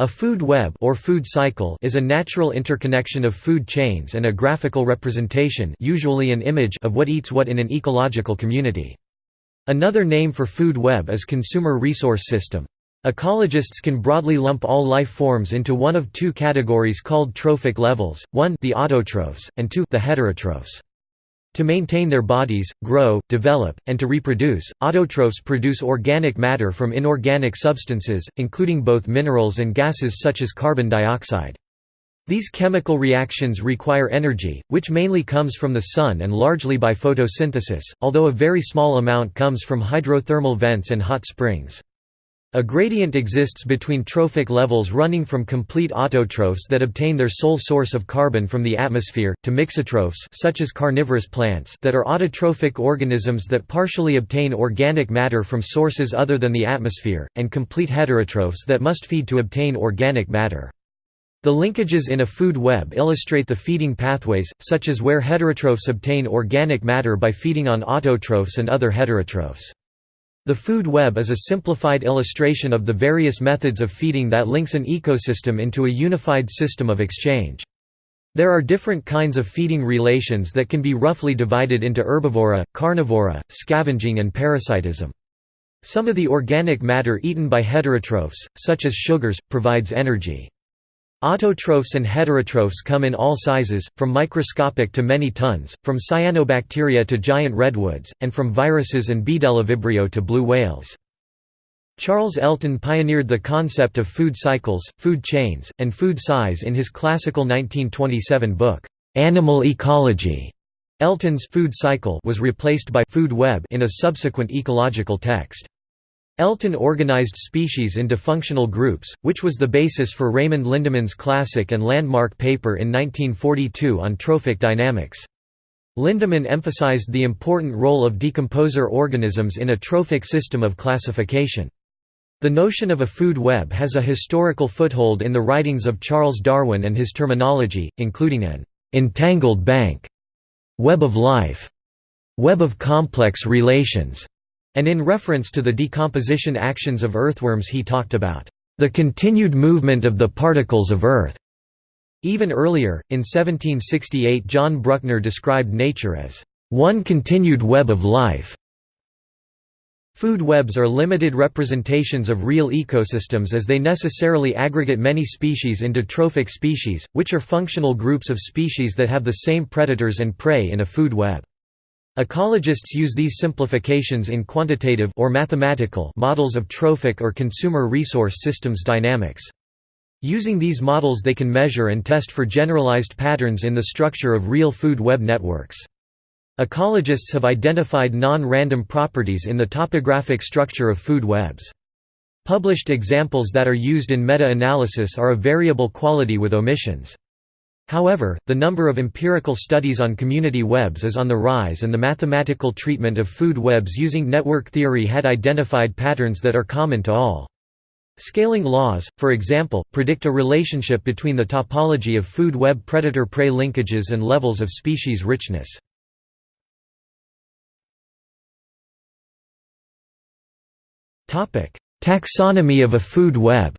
A food web or food cycle is a natural interconnection of food chains and a graphical representation usually an image of what eats what in an ecological community. Another name for food web is consumer resource system. Ecologists can broadly lump all life forms into one of two categories called trophic levels, 1 the autotrophs, and 2 the heterotrophs. To maintain their bodies, grow, develop, and to reproduce, autotrophs produce organic matter from inorganic substances, including both minerals and gases such as carbon dioxide. These chemical reactions require energy, which mainly comes from the sun and largely by photosynthesis, although a very small amount comes from hydrothermal vents and hot springs. A gradient exists between trophic levels running from complete autotrophs that obtain their sole source of carbon from the atmosphere, to mixotrophs such as carnivorous plants that are autotrophic organisms that partially obtain organic matter from sources other than the atmosphere, and complete heterotrophs that must feed to obtain organic matter. The linkages in a food web illustrate the feeding pathways, such as where heterotrophs obtain organic matter by feeding on autotrophs and other heterotrophs. The food web is a simplified illustration of the various methods of feeding that links an ecosystem into a unified system of exchange. There are different kinds of feeding relations that can be roughly divided into herbivora, carnivora, scavenging and parasitism. Some of the organic matter eaten by heterotrophs, such as sugars, provides energy. Autotrophs and heterotrophs come in all sizes, from microscopic to many tons, from cyanobacteria to giant redwoods, and from viruses and Bdellovibrio to blue whales. Charles Elton pioneered the concept of food cycles, food chains, and food size in his classical 1927 book, Animal Ecology. Elton's food cycle was replaced by food web in a subsequent ecological text. Elton organized species into functional groups, which was the basis for Raymond Lindeman's classic and landmark paper in 1942 on trophic dynamics. Lindeman emphasized the important role of decomposer organisms in a trophic system of classification. The notion of a food web has a historical foothold in the writings of Charles Darwin and his terminology, including an entangled bank, web of life, web of complex relations, and in reference to the decomposition actions of earthworms he talked about, "...the continued movement of the particles of earth." Even earlier, in 1768 John Bruckner described nature as, "...one continued web of life." Food webs are limited representations of real ecosystems as they necessarily aggregate many species into trophic species, which are functional groups of species that have the same predators and prey in a food web. Ecologists use these simplifications in quantitative or mathematical models of trophic or consumer resource systems dynamics. Using these models they can measure and test for generalized patterns in the structure of real food web networks. Ecologists have identified non-random properties in the topographic structure of food webs. Published examples that are used in meta-analysis are of variable quality with omissions. However, the number of empirical studies on community webs is on the rise and the mathematical treatment of food webs using network theory had identified patterns that are common to all. Scaling laws, for example, predict a relationship between the topology of food web predator-prey linkages and levels of species richness. Taxonomy of a food web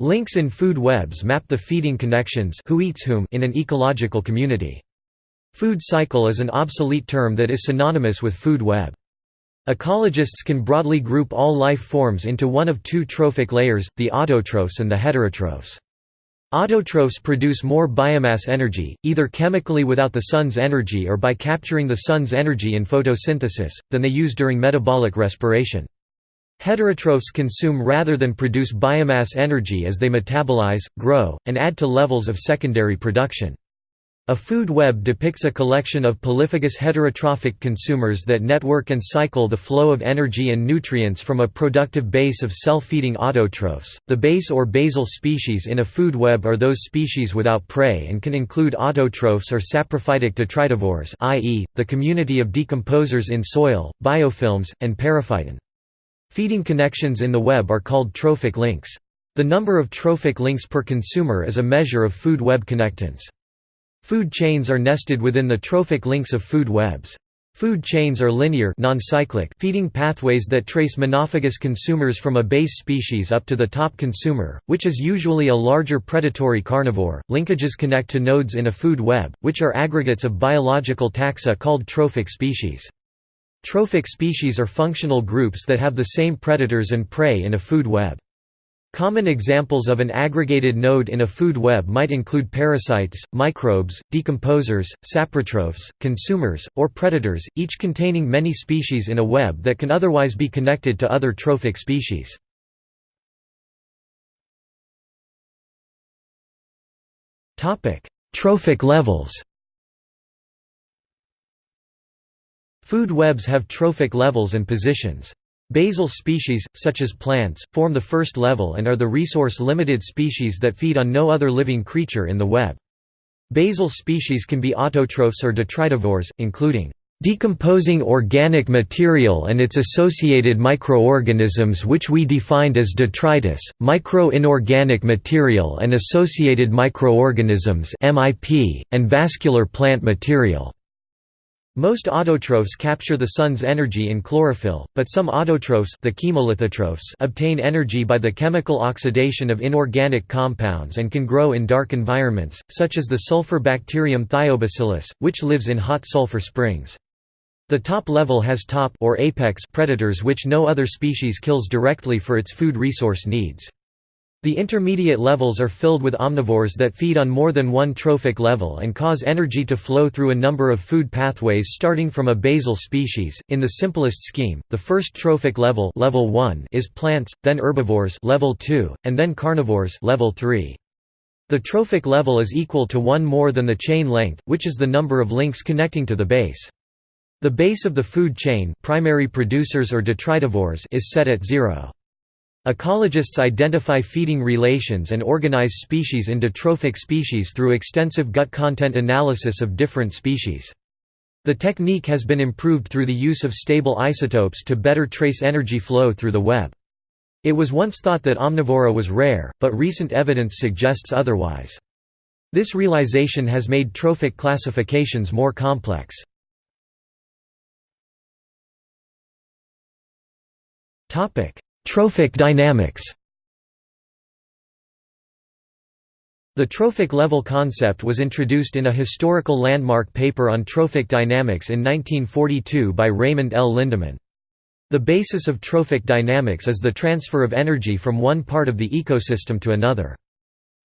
Links in food webs map the feeding connections who eats whom in an ecological community. Food cycle is an obsolete term that is synonymous with food web. Ecologists can broadly group all life forms into one of two trophic layers, the autotrophs and the heterotrophs. Autotrophs produce more biomass energy, either chemically without the sun's energy or by capturing the sun's energy in photosynthesis, than they use during metabolic respiration. Heterotrophs consume rather than produce biomass energy as they metabolize, grow, and add to levels of secondary production. A food web depicts a collection of polyphagous heterotrophic consumers that network and cycle the flow of energy and nutrients from a productive base of self-feeding autotrophs. The base or basal species in a food web are those species without prey and can include autotrophs or saprophytic detritivores, i.e., the community of decomposers in soil, biofilms, and periphyton. Feeding connections in the web are called trophic links. The number of trophic links per consumer is a measure of food web connectance. Food chains are nested within the trophic links of food webs. Food chains are linear non-cyclic feeding pathways that trace monophagous consumers from a base species up to the top consumer, which is usually a larger predatory carnivore. Linkages connect to nodes in a food web, which are aggregates of biological taxa called trophic species. Trophic species are functional groups that have the same predators and prey in a food web. Common examples of an aggregated node in a food web might include parasites, microbes, decomposers, saprotrophs, consumers, or predators, each containing many species in a web that can otherwise be connected to other trophic species. Trophic levels Food webs have trophic levels and positions. Basal species, such as plants, form the first level and are the resource-limited species that feed on no other living creature in the web. Basal species can be autotrophs or detritivores, including decomposing organic material and its associated microorganisms which we defined as detritus, micro-inorganic material and associated microorganisms and vascular plant material. Most autotrophs capture the sun's energy in chlorophyll, but some autotrophs the chemolithotrophs obtain energy by the chemical oxidation of inorganic compounds and can grow in dark environments, such as the sulfur bacterium thiobacillus, which lives in hot sulfur springs. The top level has top or apex predators which no other species kills directly for its food resource needs. The intermediate levels are filled with omnivores that feed on more than one trophic level and cause energy to flow through a number of food pathways starting from a basal species. In the simplest scheme, the first trophic level, level 1 is plants, then herbivores level 2, and then carnivores level 3. The trophic level is equal to one more than the chain length, which is the number of links connecting to the base. The base of the food chain primary producers or detritivores is set at zero. Ecologists identify feeding relations and organize species into trophic species through extensive gut content analysis of different species. The technique has been improved through the use of stable isotopes to better trace energy flow through the web. It was once thought that omnivora was rare, but recent evidence suggests otherwise. This realization has made trophic classifications more complex. Trophic dynamics The trophic level concept was introduced in a historical landmark paper on trophic dynamics in 1942 by Raymond L. Lindeman. The basis of trophic dynamics is the transfer of energy from one part of the ecosystem to another.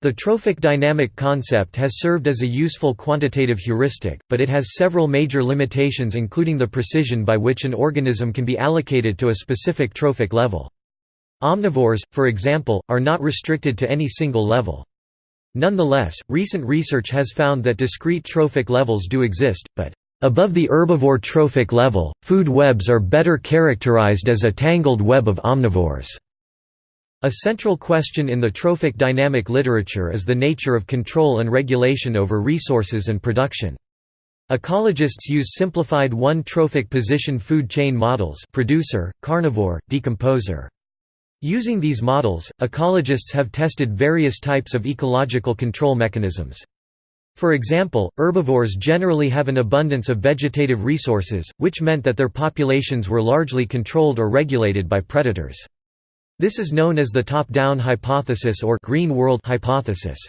The trophic dynamic concept has served as a useful quantitative heuristic, but it has several major limitations including the precision by which an organism can be allocated to a specific trophic level. Omnivores, for example, are not restricted to any single level. Nonetheless, recent research has found that discrete trophic levels do exist, but above the herbivore trophic level, food webs are better characterized as a tangled web of omnivores. A central question in the trophic dynamic literature is the nature of control and regulation over resources and production. Ecologists use simplified one-trophic position food chain models producer, carnivore, decomposer. Using these models, ecologists have tested various types of ecological control mechanisms. For example, herbivores generally have an abundance of vegetative resources, which meant that their populations were largely controlled or regulated by predators. This is known as the top-down hypothesis or green world hypothesis.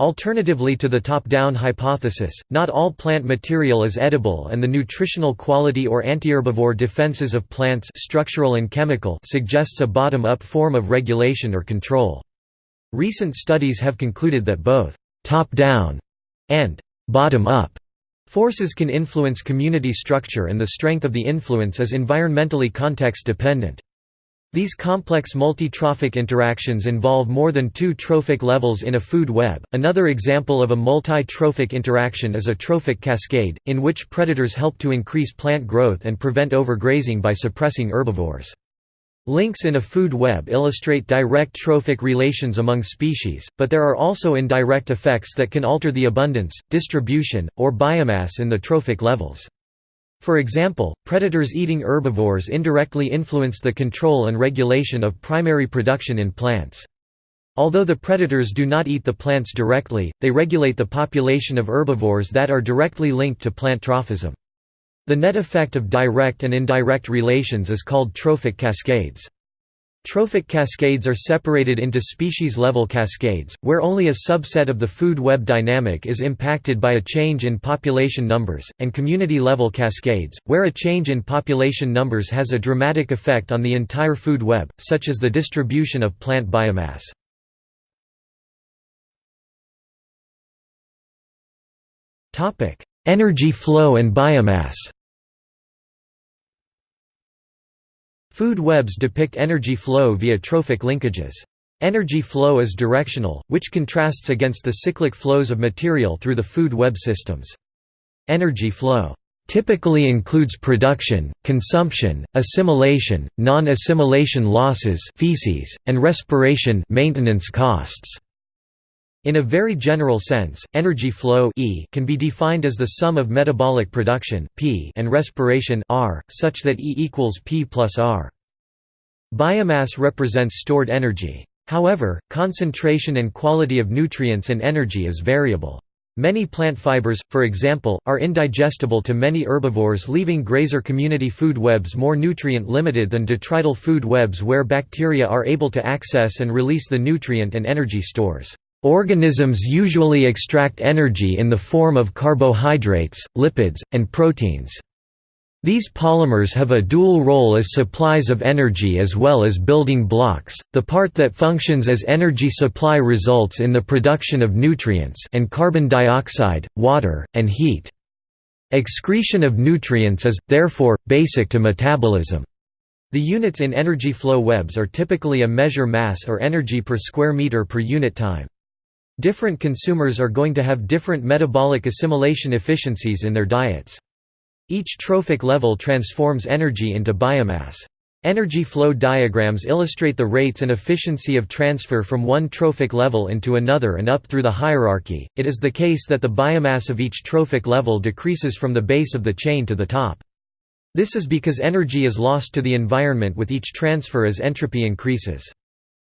Alternatively to the top-down hypothesis, not all plant material is edible and the nutritional quality or antiherbivore defenses of plants structural and chemical suggests a bottom-up form of regulation or control. Recent studies have concluded that both «top-down» and «bottom-up» forces can influence community structure and the strength of the influence is environmentally context-dependent. These complex multi-trophic interactions involve more than two trophic levels in a food web. Another example of a multi-trophic interaction is a trophic cascade, in which predators help to increase plant growth and prevent overgrazing by suppressing herbivores. Links in a food web illustrate direct trophic relations among species, but there are also indirect effects that can alter the abundance, distribution, or biomass in the trophic levels. For example, predators eating herbivores indirectly influence the control and regulation of primary production in plants. Although the predators do not eat the plants directly, they regulate the population of herbivores that are directly linked to plant trophism. The net effect of direct and indirect relations is called trophic cascades. Trophic cascades are separated into species-level cascades, where only a subset of the food web dynamic is impacted by a change in population numbers, and community-level cascades, where a change in population numbers has a dramatic effect on the entire food web, such as the distribution of plant biomass. Energy flow and biomass Food webs depict energy flow via trophic linkages. Energy flow is directional, which contrasts against the cyclic flows of material through the food web systems. Energy flow typically includes production, consumption, assimilation, non-assimilation losses feces, and respiration maintenance costs. In a very general sense, energy flow e can be defined as the sum of metabolic production p and respiration r, such that E equals p plus r. Biomass represents stored energy. However, concentration and quality of nutrients and energy is variable. Many plant fibers, for example, are indigestible to many herbivores leaving grazer community food webs more nutrient-limited than detrital food webs where bacteria are able to access and release the nutrient and energy stores. Organisms usually extract energy in the form of carbohydrates, lipids, and proteins. These polymers have a dual role as supplies of energy as well as building blocks. The part that functions as energy supply results in the production of nutrients and carbon dioxide, water, and heat. Excretion of nutrients is, therefore, basic to metabolism. The units in energy flow webs are typically a measure mass or energy per square meter per unit time. Different consumers are going to have different metabolic assimilation efficiencies in their diets. Each trophic level transforms energy into biomass. Energy flow diagrams illustrate the rates and efficiency of transfer from one trophic level into another and up through the hierarchy. It is the case that the biomass of each trophic level decreases from the base of the chain to the top. This is because energy is lost to the environment with each transfer as entropy increases.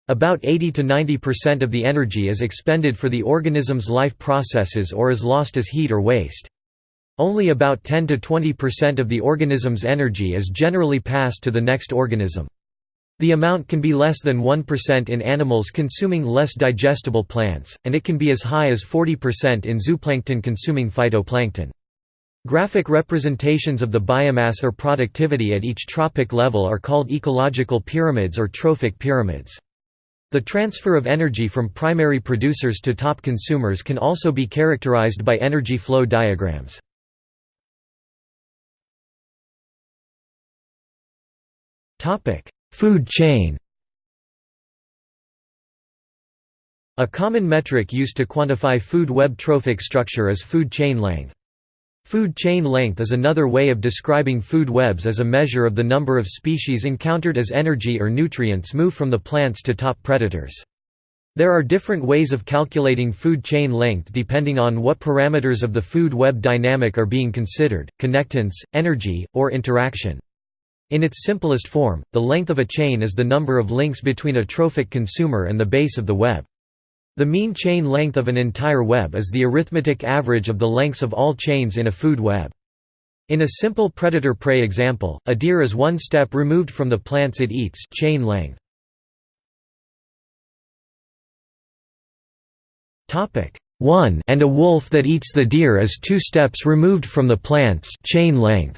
About 80 to 90% of the energy is expended for the organism's life processes or is lost as heat or waste. Only about 10 to 20% of the organism's energy is generally passed to the next organism. The amount can be less than 1% in animals consuming less digestible plants, and it can be as high as 40% in zooplankton consuming phytoplankton. Graphic representations of the biomass or productivity at each trophic level are called ecological pyramids or trophic pyramids. The transfer of energy from primary producers to top consumers can also be characterized by energy flow diagrams. Food chain A common metric used to quantify food web trophic structure is food chain length. Food chain length is another way of describing food webs as a measure of the number of species encountered as energy or nutrients move from the plants to top predators. There are different ways of calculating food chain length depending on what parameters of the food web dynamic are being considered, connectance, energy, or interaction. In its simplest form, the length of a chain is the number of links between a trophic consumer and the base of the web. The mean chain length of an entire web is the arithmetic average of the lengths of all chains in a food web. In a simple predator-prey example, a deer is one step removed from the plants it eats chain length. One and a wolf that eats the deer is two steps removed from the plants chain length.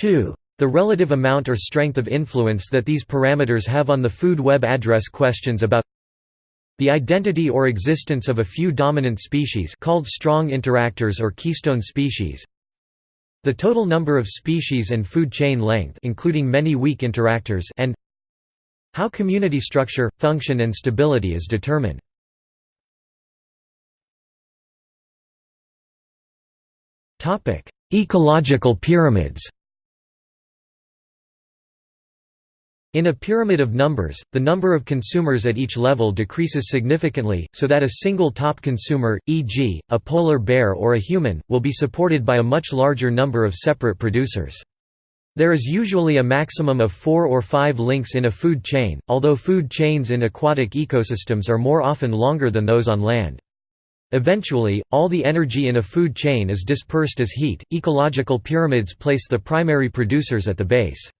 2 the relative amount or strength of influence that these parameters have on the food web address questions about the identity or existence of a few dominant species called strong interactors or keystone species the total number of species and food chain length including many weak interactors and how community structure, function and stability is determined. Ecological pyramids In a pyramid of numbers, the number of consumers at each level decreases significantly, so that a single top consumer, e.g., a polar bear or a human, will be supported by a much larger number of separate producers. There is usually a maximum of four or five links in a food chain, although food chains in aquatic ecosystems are more often longer than those on land. Eventually, all the energy in a food chain is dispersed as heat. Ecological pyramids place the primary producers at the base.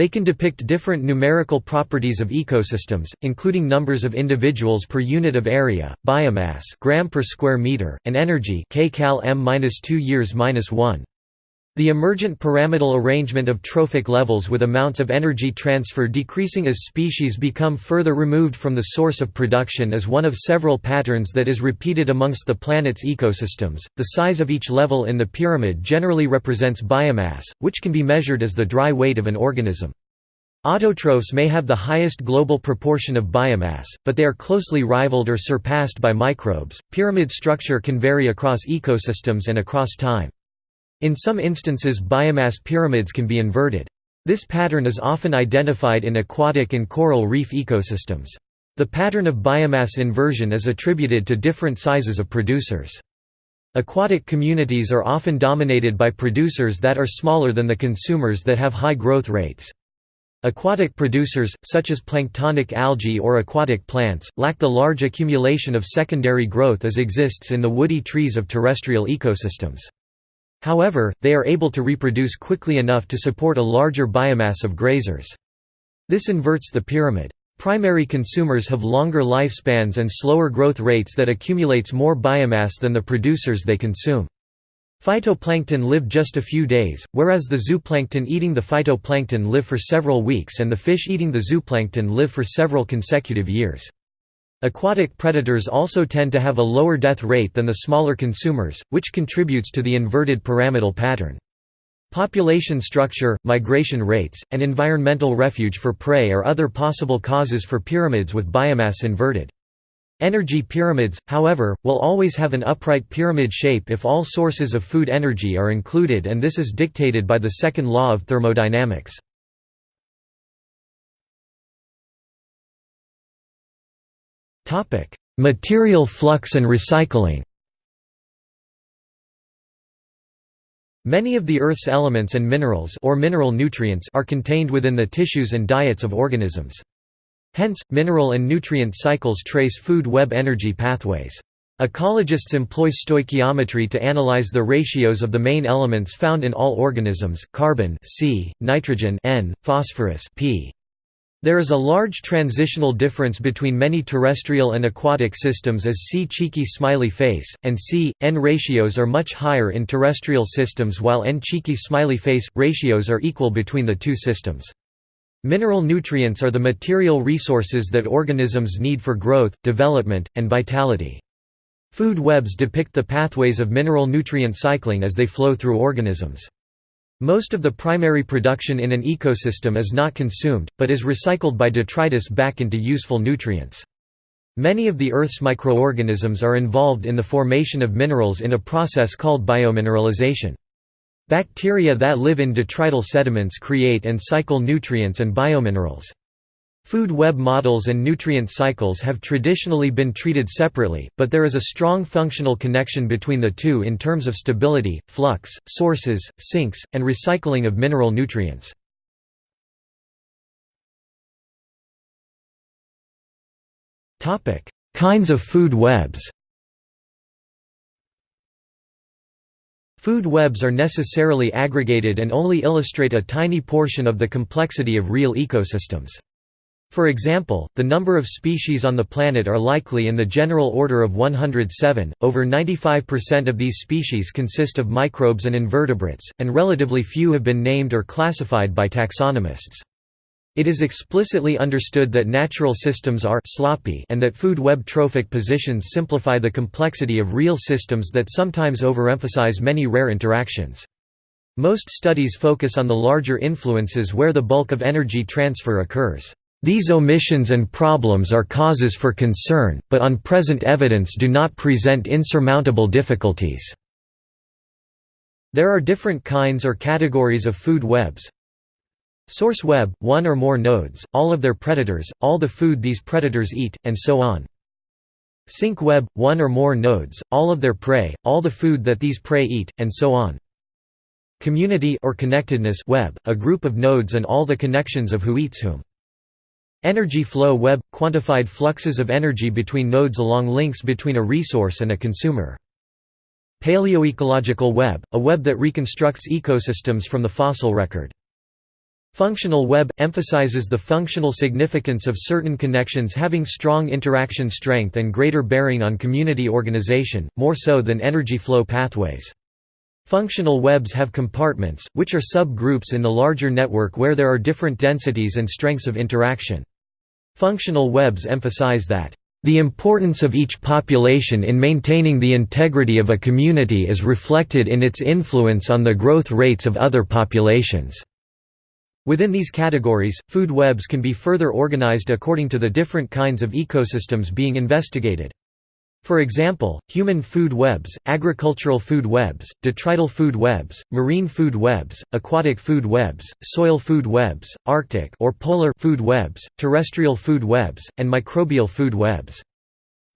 They can depict different numerical properties of ecosystems, including numbers of individuals per unit of area, biomass gram per square meter, and energy kcal m-2 years -1. The emergent pyramidal arrangement of trophic levels with amounts of energy transfer decreasing as species become further removed from the source of production is one of several patterns that is repeated amongst the planet's ecosystems. The size of each level in the pyramid generally represents biomass, which can be measured as the dry weight of an organism. Autotrophs may have the highest global proportion of biomass, but they are closely rivaled or surpassed by microbes. Pyramid structure can vary across ecosystems and across time. In some instances biomass pyramids can be inverted. This pattern is often identified in aquatic and coral reef ecosystems. The pattern of biomass inversion is attributed to different sizes of producers. Aquatic communities are often dominated by producers that are smaller than the consumers that have high growth rates. Aquatic producers, such as planktonic algae or aquatic plants, lack the large accumulation of secondary growth as exists in the woody trees of terrestrial ecosystems. However, they are able to reproduce quickly enough to support a larger biomass of grazers. This inverts the pyramid. Primary consumers have longer lifespans and slower growth rates that accumulates more biomass than the producers they consume. Phytoplankton live just a few days, whereas the zooplankton eating the phytoplankton live for several weeks and the fish eating the zooplankton live for several consecutive years. Aquatic predators also tend to have a lower death rate than the smaller consumers, which contributes to the inverted pyramidal pattern. Population structure, migration rates, and environmental refuge for prey are other possible causes for pyramids with biomass inverted. Energy pyramids, however, will always have an upright pyramid shape if all sources of food energy are included and this is dictated by the second law of thermodynamics. Material flux and recycling Many of the Earth's elements and minerals or mineral nutrients are contained within the tissues and diets of organisms. Hence, mineral and nutrient cycles trace food web energy pathways. Ecologists employ stoichiometry to analyze the ratios of the main elements found in all organisms, carbon C, nitrogen N, phosphorus P. There is a large transitional difference between many terrestrial and aquatic systems as C cheeky smiley face, and C, N ratios are much higher in terrestrial systems while N cheeky smiley face, ratios are equal between the two systems. Mineral nutrients are the material resources that organisms need for growth, development, and vitality. Food webs depict the pathways of mineral nutrient cycling as they flow through organisms. Most of the primary production in an ecosystem is not consumed, but is recycled by detritus back into useful nutrients. Many of the Earth's microorganisms are involved in the formation of minerals in a process called biomineralization. Bacteria that live in detrital sediments create and cycle nutrients and biominerals. Food web models and nutrient cycles have traditionally been treated separately, but there is a strong functional connection between the two in terms of stability, flux, sources, sinks, and recycling of mineral nutrients. Kinds of food webs Food webs are necessarily aggregated and only illustrate a tiny portion of the complexity of real ecosystems. For example, the number of species on the planet are likely in the general order of 107. Over 95% of these species consist of microbes and invertebrates, and relatively few have been named or classified by taxonomists. It is explicitly understood that natural systems are sloppy and that food web trophic positions simplify the complexity of real systems that sometimes overemphasize many rare interactions. Most studies focus on the larger influences where the bulk of energy transfer occurs. These omissions and problems are causes for concern, but on present evidence do not present insurmountable difficulties. There are different kinds or categories of food webs. Source web, one or more nodes, all of their predators, all the food these predators eat, and so on. Sink web, one or more nodes, all of their prey, all the food that these prey eat, and so on. Community or connectedness web, a group of nodes and all the connections of who eats whom. Energy flow web – quantified fluxes of energy between nodes along links between a resource and a consumer. Paleoecological web – a web that reconstructs ecosystems from the fossil record. Functional web – emphasizes the functional significance of certain connections having strong interaction strength and greater bearing on community organization, more so than energy flow pathways. Functional webs have compartments, which are sub-groups in the larger network where there are different densities and strengths of interaction. Functional webs emphasize that, "...the importance of each population in maintaining the integrity of a community is reflected in its influence on the growth rates of other populations." Within these categories, food webs can be further organized according to the different kinds of ecosystems being investigated. For example, human food webs, agricultural food webs, detrital food webs, marine food webs, aquatic food webs, soil food webs, arctic or polar food webs, terrestrial food webs, and microbial food webs.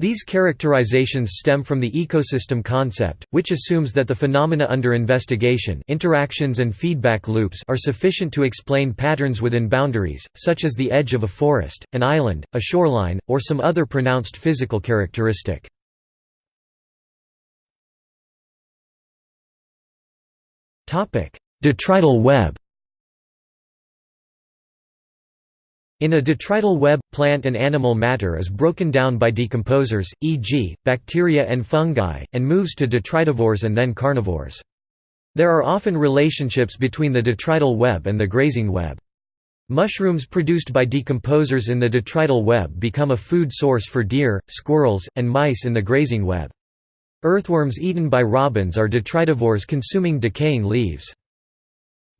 These characterizations stem from the ecosystem concept, which assumes that the phenomena under investigation interactions and feedback loops are sufficient to explain patterns within boundaries, such as the edge of a forest, an island, a shoreline, or some other pronounced physical characteristic. Detrital web In a detrital web, plant and animal matter is broken down by decomposers, e.g., bacteria and fungi, and moves to detritivores and then carnivores. There are often relationships between the detrital web and the grazing web. Mushrooms produced by decomposers in the detrital web become a food source for deer, squirrels, and mice in the grazing web. Earthworms eaten by robins are detritivores consuming decaying leaves.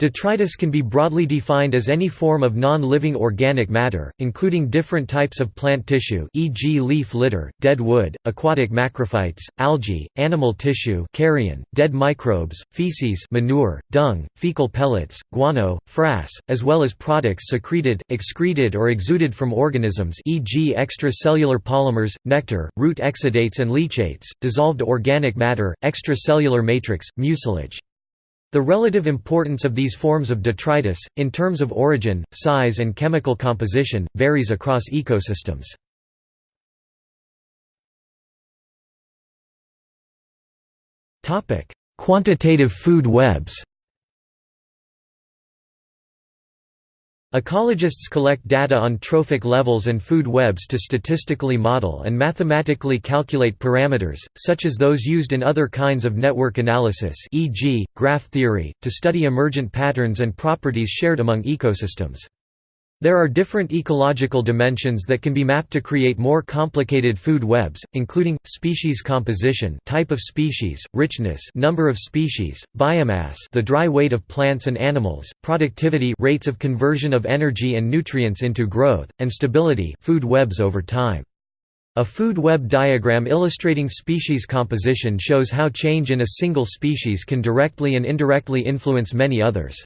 Detritus can be broadly defined as any form of non-living organic matter, including different types of plant tissue e.g. leaf litter, dead wood, aquatic macrophytes, algae, animal tissue carrion, dead microbes, feces manure, dung, fecal pellets, guano, frass, as well as products secreted, excreted or exuded from organisms e.g. extracellular polymers, nectar, root exudates and leachates, dissolved organic matter, extracellular matrix, mucilage. The relative importance of these forms of detritus, in terms of origin, size and chemical composition, varies across ecosystems. Quantitative food webs Ecologists collect data on trophic levels and food webs to statistically model and mathematically calculate parameters, such as those used in other kinds of network analysis e.g., graph theory, to study emergent patterns and properties shared among ecosystems. There are different ecological dimensions that can be mapped to create more complicated food webs, including species composition, type of species, richness, number of species, biomass, the dry weight of plants and animals, productivity, rates of conversion of energy and nutrients into growth, and stability, food webs over time. A food web diagram illustrating species composition shows how change in a single species can directly and indirectly influence many others.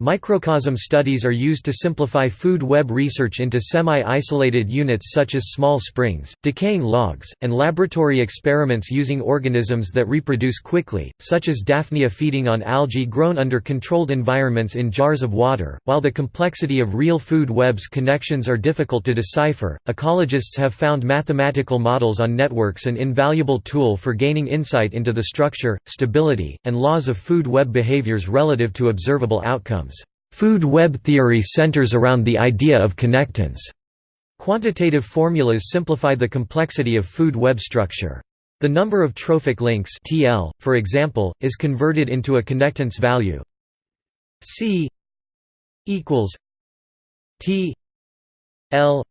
Microcosm studies are used to simplify food web research into semi-isolated units such as small springs, decaying logs, and laboratory experiments using organisms that reproduce quickly, such as Daphnia feeding on algae grown under controlled environments in jars of water. While the complexity of real food webs connections are difficult to decipher, ecologists have found mathematical models on networks an invaluable tool for gaining insight into the structure, stability, and laws of food web behaviors relative to observable outcomes. Food web theory centers around the idea of connectance. Quantitative formulas simplify the complexity of food web structure. The number of trophic links TL, for example, is converted into a connectance value C equals T L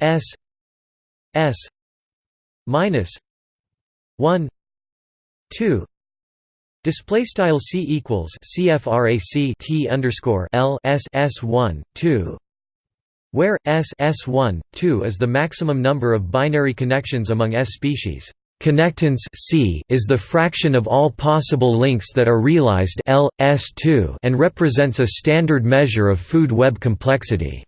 S S minus 1 2 Display style c equals CFRAC T underscore L S S one two, where S S one two is the maximum number of binary connections among S species. Connectance C is the fraction of all possible links that are realized L S2 and represents a standard measure of food web complexity.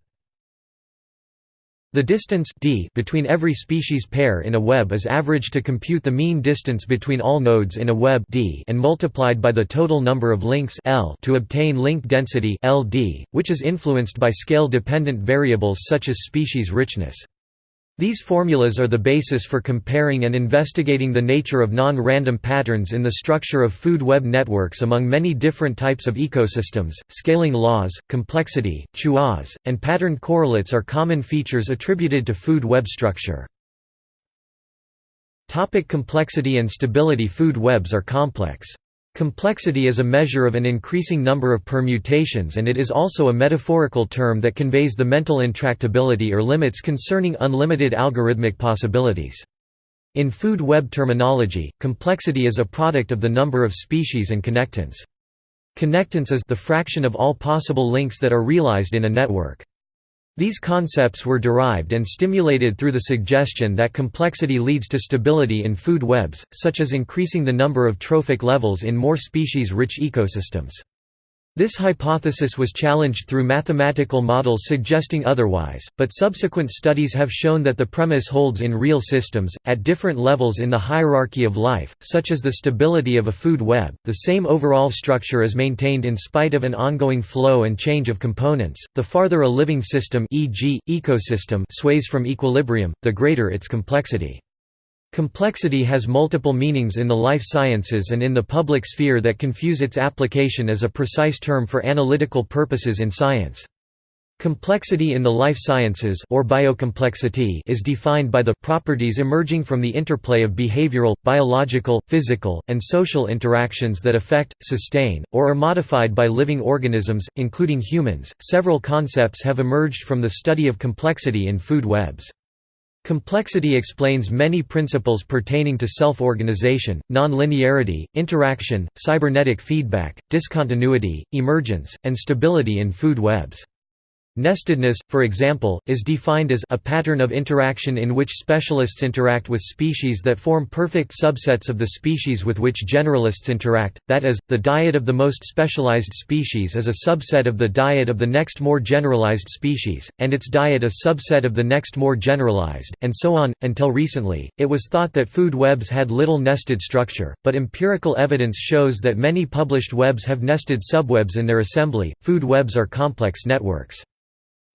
The distance d between every species pair in a web is averaged to compute the mean distance between all nodes in a web d and multiplied by the total number of links L to obtain link density LD, which is influenced by scale-dependent variables such as species richness. These formulas are the basis for comparing and investigating the nature of non-random patterns in the structure of food web networks among many different types of ecosystems. Scaling laws, complexity, chaos, and pattern correlates are common features attributed to food web structure. Topic complexity and stability Food webs are complex. Complexity is a measure of an increasing number of permutations and it is also a metaphorical term that conveys the mental intractability or limits concerning unlimited algorithmic possibilities. In food web terminology, complexity is a product of the number of species and connectants. Connectance is the fraction of all possible links that are realized in a network. These concepts were derived and stimulated through the suggestion that complexity leads to stability in food webs, such as increasing the number of trophic levels in more species-rich ecosystems. This hypothesis was challenged through mathematical models suggesting otherwise, but subsequent studies have shown that the premise holds in real systems, at different levels in the hierarchy of life, such as the stability of a food web. The same overall structure is maintained in spite of an ongoing flow and change of components. The farther a living system, e.g., ecosystem, sways from equilibrium, the greater its complexity. Complexity has multiple meanings in the life sciences and in the public sphere that confuse its application as a precise term for analytical purposes in science. Complexity in the life sciences or biocomplexity is defined by the properties emerging from the interplay of behavioral, biological, physical, and social interactions that affect, sustain, or are modified by living organisms, including humans. Several concepts have emerged from the study of complexity in food webs. Complexity explains many principles pertaining to self-organization, non-linearity, interaction, cybernetic feedback, discontinuity, emergence, and stability in food webs. Nestedness, for example, is defined as a pattern of interaction in which specialists interact with species that form perfect subsets of the species with which generalists interact, that is, the diet of the most specialized species is a subset of the diet of the next more generalized species, and its diet a subset of the next more generalized, and so on. Until recently, it was thought that food webs had little nested structure, but empirical evidence shows that many published webs have nested subwebs in their assembly. Food webs are complex networks.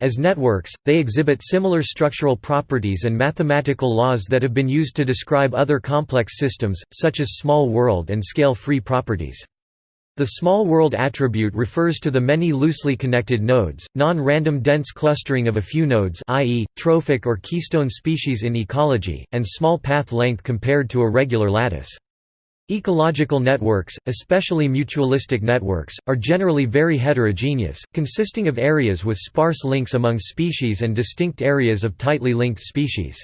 As networks, they exhibit similar structural properties and mathematical laws that have been used to describe other complex systems, such as small world and scale-free properties. The small world attribute refers to the many loosely connected nodes, non-random dense clustering of a few nodes i.e., trophic or keystone species in ecology, and small path length compared to a regular lattice. Ecological networks, especially mutualistic networks, are generally very heterogeneous, consisting of areas with sparse links among species and distinct areas of tightly linked species.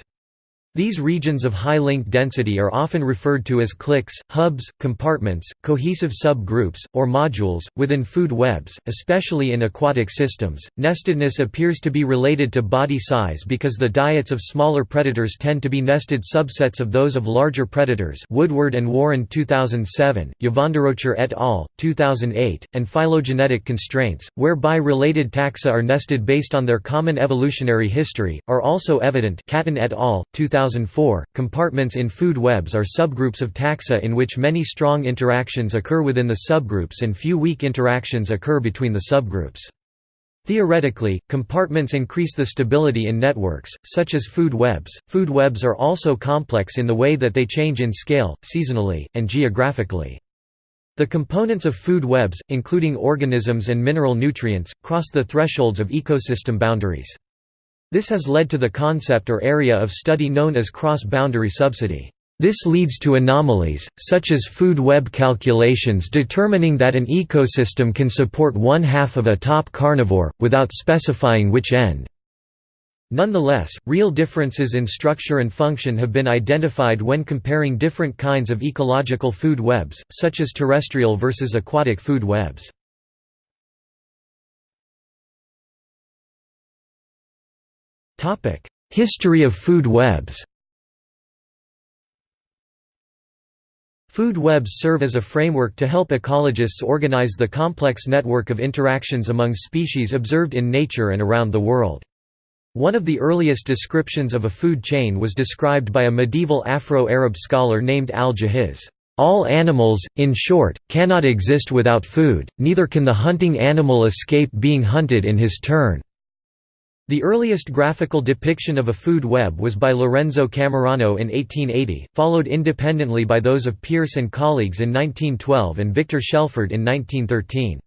These regions of high link density are often referred to as cliques, hubs, compartments, cohesive sub-groups, or modules, within food webs, especially in aquatic systems. Nestedness appears to be related to body size because the diets of smaller predators tend to be nested subsets of those of larger predators Woodward and Warren 2007, Yvon-Durocher et al., 2008, and phylogenetic constraints, whereby related taxa are nested based on their common evolutionary history, are also evident Cattin et al., 2000 2004, compartments in food webs are subgroups of taxa in which many strong interactions occur within the subgroups and few weak interactions occur between the subgroups. Theoretically, compartments increase the stability in networks, such as food webs. Food webs are also complex in the way that they change in scale, seasonally, and geographically. The components of food webs, including organisms and mineral nutrients, cross the thresholds of ecosystem boundaries. This has led to the concept or area of study known as cross-boundary subsidy. This leads to anomalies, such as food web calculations determining that an ecosystem can support one half of a top carnivore, without specifying which end. Nonetheless, real differences in structure and function have been identified when comparing different kinds of ecological food webs, such as terrestrial versus aquatic food webs. History of food webs Food webs serve as a framework to help ecologists organize the complex network of interactions among species observed in nature and around the world. One of the earliest descriptions of a food chain was described by a medieval Afro-Arab scholar named al-Jahiz. All animals, in short, cannot exist without food, neither can the hunting animal escape being hunted in his turn. The earliest graphical depiction of a food web was by Lorenzo Camerano in 1880, followed independently by those of Pierce and colleagues in 1912 and Victor Shelford in 1913.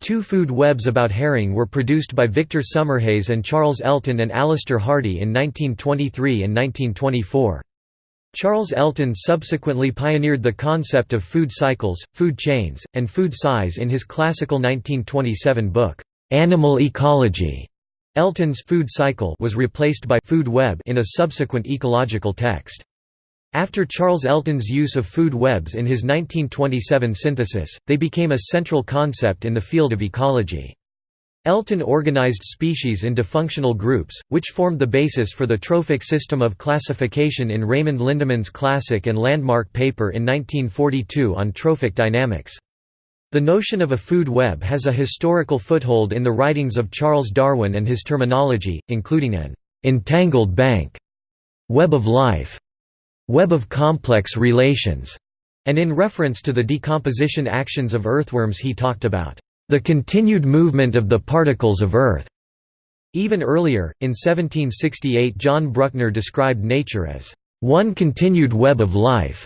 Two food webs about herring were produced by Victor Summerhayes and Charles Elton and Alister Hardy in 1923 and 1924. Charles Elton subsequently pioneered the concept of food cycles, food chains, and food size in his classical 1927 book, Animal Ecology. Elton's food cycle was replaced by food web in a subsequent ecological text. After Charles Elton's use of food webs in his 1927 synthesis, they became a central concept in the field of ecology. Elton organized species into functional groups, which formed the basis for the trophic system of classification in Raymond Lindeman's classic and landmark paper in 1942 on trophic dynamics. The notion of a food web has a historical foothold in the writings of Charles Darwin and his terminology, including an entangled bank, web of life, web of complex relations, and in reference to the decomposition actions of earthworms he talked about the continued movement of the particles of Earth. Even earlier, in 1768 John Bruckner described nature as one continued web of life.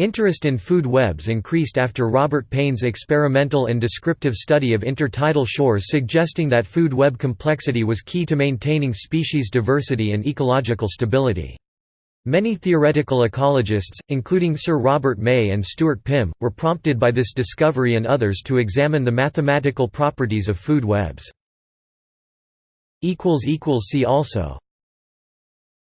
Interest in food webs increased after Robert Paine's experimental and descriptive study of intertidal shores suggesting that food web complexity was key to maintaining species diversity and ecological stability. Many theoretical ecologists, including Sir Robert May and Stuart Pimm, were prompted by this discovery and others to examine the mathematical properties of food webs. See also